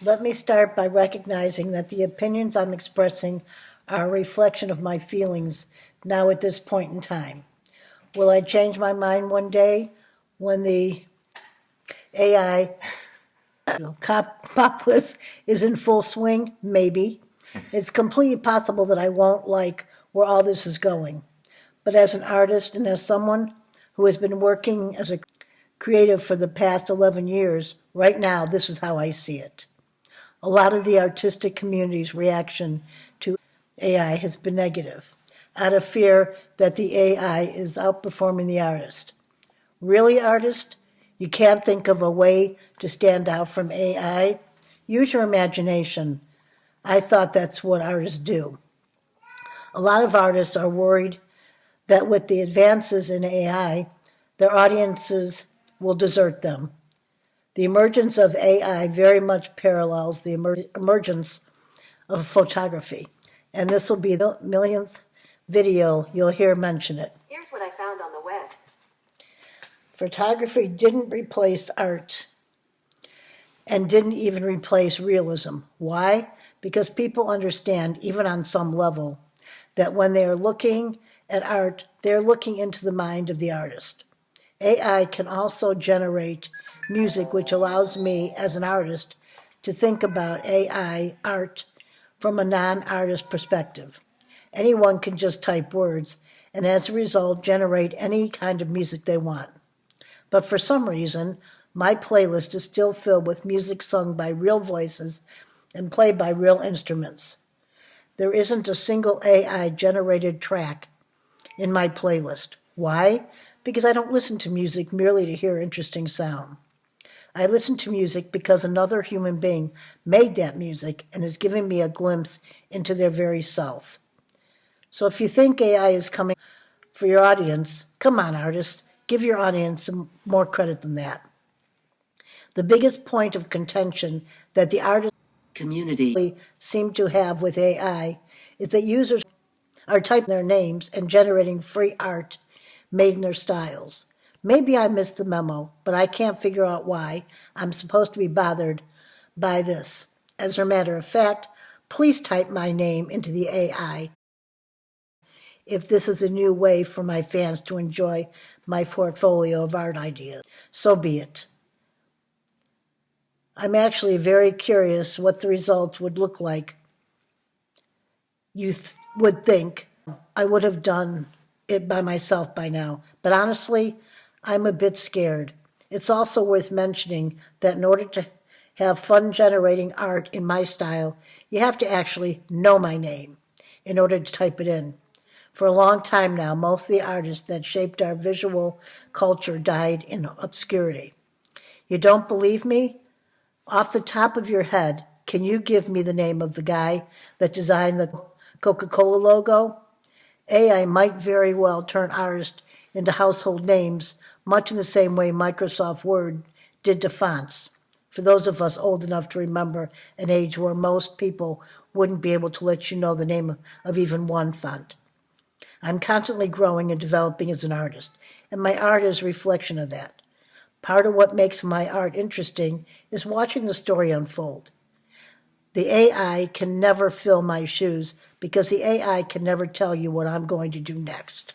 Let me start by recognizing that the opinions I'm expressing are a reflection of my feelings now at this point in time. Will I change my mind one day when the AI populace is in full swing? Maybe. It's completely possible that I won't like where all this is going. But as an artist and as someone who has been working as a creative for the past 11 years, right now, this is how I see it. A lot of the artistic community's reaction to AI has been negative, out of fear that the AI is outperforming the artist. Really, artist? You can't think of a way to stand out from AI? Use your imagination. I thought that's what artists do. A lot of artists are worried that with the advances in AI, their audiences will desert them. The emergence of AI very much parallels the emer emergence of photography, and this will be the millionth video you'll hear mention it. Here's what I found on the web. Photography didn't replace art and didn't even replace realism. Why? Because people understand, even on some level, that when they are looking at art, they're looking into the mind of the artist. AI can also generate music, which allows me as an artist to think about AI art from a non-artist perspective. Anyone can just type words and as a result generate any kind of music they want. But for some reason, my playlist is still filled with music sung by real voices and played by real instruments. There isn't a single AI generated track in my playlist. Why? Because I don't listen to music merely to hear interesting sound. I listen to music because another human being made that music and is giving me a glimpse into their very self. So if you think AI is coming for your audience, come on, artist, give your audience some more credit than that. The biggest point of contention that the artist community seem to have with AI is that users are typing their names and generating free art their styles. Maybe I missed the memo, but I can't figure out why I'm supposed to be bothered by this. As a matter of fact, please type my name into the AI if this is a new way for my fans to enjoy my portfolio of art ideas. So be it. I'm actually very curious what the results would look like. You th would think I would have done it by myself by now, but honestly, I'm a bit scared. It's also worth mentioning that in order to have fun generating art in my style, you have to actually know my name in order to type it in. For a long time now, most of the artists that shaped our visual culture died in obscurity. You don't believe me? Off the top of your head, can you give me the name of the guy that designed the Coca-Cola logo? AI might very well turn artists into household names, much in the same way Microsoft Word did to fonts. For those of us old enough to remember an age where most people wouldn't be able to let you know the name of even one font. I'm constantly growing and developing as an artist, and my art is a reflection of that. Part of what makes my art interesting is watching the story unfold. The AI can never fill my shoes because the AI can never tell you what I'm going to do next.